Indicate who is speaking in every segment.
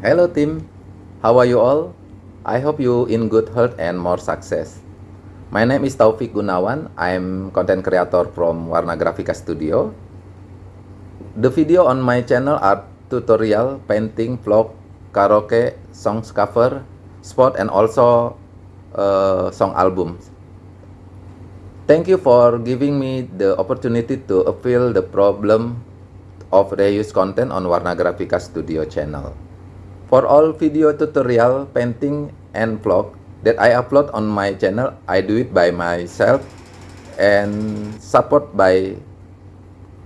Speaker 1: Hello team, how are you all? I hope you in good health and more success. My name is Taufik Gunawan. I'm content creator from Warna Grafika Studio. The video on my channel are tutorial, painting, vlog, karaoke, songs cover, spot and also uh, song albums. Thank you for giving me the opportunity to appeal the problem of reuse content on Warna Grafika Studio channel. For all video tutorial, painting, and vlog that I upload on my channel, I do it by myself and support by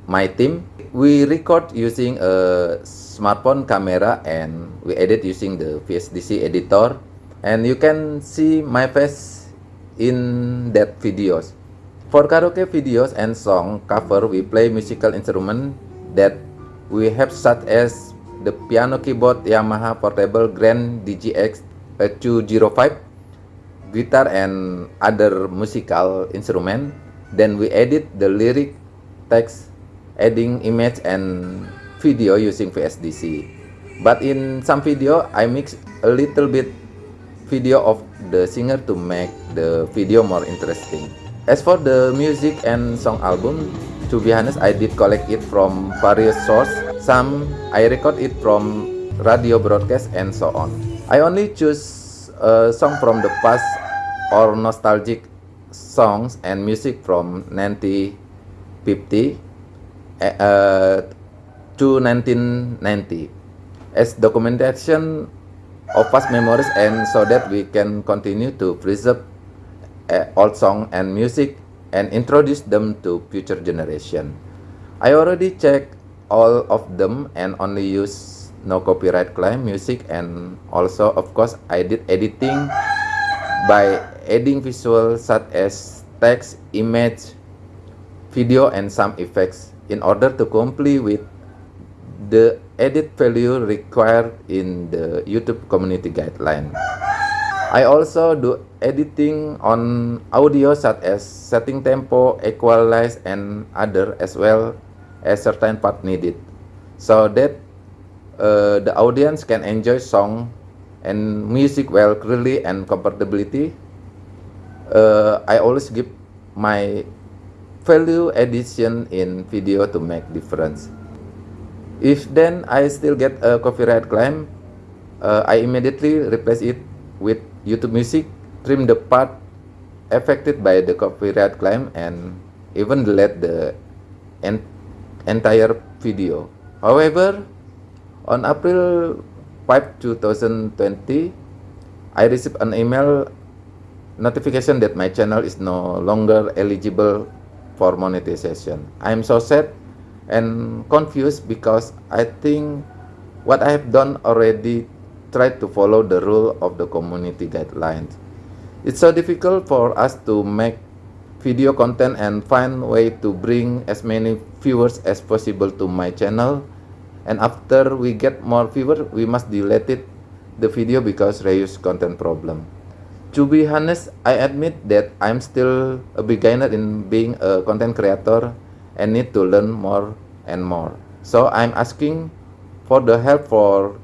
Speaker 1: my team. We record using a smartphone camera and we edit using the VSDC editor and you can see my face in that videos. For karaoke videos and song cover, we play musical instrument that we have such as the piano keyboard Yamaha Portable Grand DGX 205 guitar and other musical instrument. Then we edit the lyric text adding image and video using VSDC but in some video I mix a little bit video of the singer to make the video more interesting. As for the music and song album to be honest I did collect it from various sources some I record it from radio broadcast and so on. I only choose a song from the past or nostalgic songs and music from 1950 uh, to 1990 as documentation of past memories and so that we can continue to preserve uh, old song and music and introduce them to future generation. I already checked all of them and only use no copyright claim music and also of course I did editing by adding visuals such as text, image, video and some effects in order to comply with the edit value required in the YouTube community guideline. I also do editing on audio such as setting tempo, equalize and other as well a certain part needed. So that uh, the audience can enjoy song and music well clearly and comfortability. Uh, I always give my value addition in video to make difference. If then I still get a copyright claim uh, I immediately replace it with YouTube music trim the part affected by the copyright claim and even delete the entire video. However, on April 5, 2020, I received an email notification that my channel is no longer eligible for monetization. I am so sad and confused because I think what I have done already tried to follow the rule of the community guidelines. It's so difficult for us to make video content and find way to bring as many viewers as possible to my channel. And after we get more viewers we must delete it the video because reuse content problem. To be honest i admit that i'm still a beginner in being a content creator and need to learn more and more. So i'm asking for the help for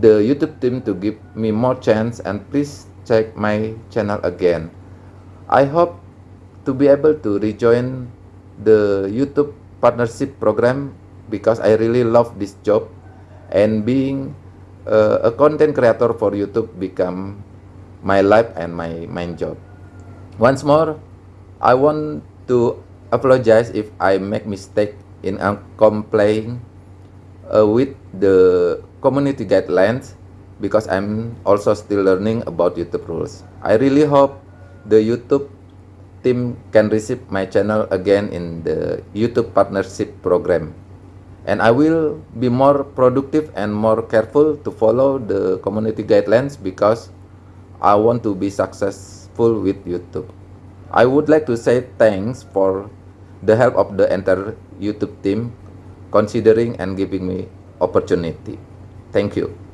Speaker 1: the youtube team to give me more chance and please check my channel again. I hope to be able to rejoin the YouTube partnership program because I really love this job and being uh, a content creator for YouTube become my life and my main job. Once more, I want to apologize if I make mistake in complying uh, with the community guidelines because I'm also still learning about YouTube rules. I really hope the YouTube team can receive my channel again in the YouTube partnership program. And I will be more productive and more careful to follow the community guidelines because I want to be successful with YouTube. I would like to say thanks for the help of the entire YouTube team considering and giving me opportunity. Thank you.